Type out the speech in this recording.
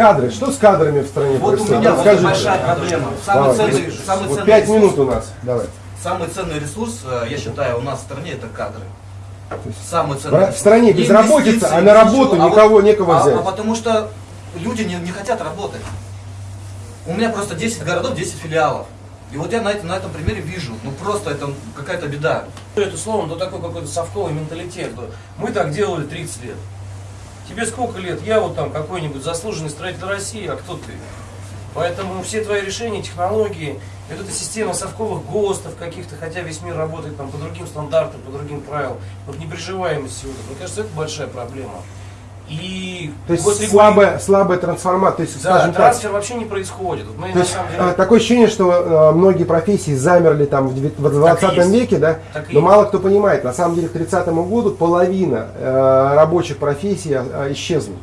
Кадры. Что с кадрами в стране Вот у происходит? меня вот большая проблема. Самый Давай. ценный, самый Вот ценный пять ресурс- минут у нас. Давай. Самый ценный ресурс, э, я считаю, у нас в стране это кадры. Самый ценный в ресурс. стране Не безработица, а на работу ничего. никого вот- некого а- взять. А, потому что люди не, не хотят работать. У меня просто 10 городов, 10 филиалов. И вот я на, этом- на этом примере вижу, ну просто это какая-то беда. Это словом, ну такой какой-то совковый менталитет. Мы так делали 30 лет. Тебе сколько лет? Я вот там какой-нибудь заслуженный строитель России, а кто ты? Поэтому все твои решения, технологии, вот эта система совковых ГОСТов каких-то, хотя весь мир работает там по другим стандартам, по другим правилам, вот неприживаемость этого, мне кажется, это большая проблема. И То есть регули- слабая, слабая трансформация. То есть, Да, скажем так, трансфер вообще не происходит. Вот мы То есть э, деле... такое ощущение, что э, многие профессии замерли там в девят- в 20 есть. веке, да? Так Но мало кто понимает, на самом деле к 30 году половина э, рабочих профессий э, исчезнут.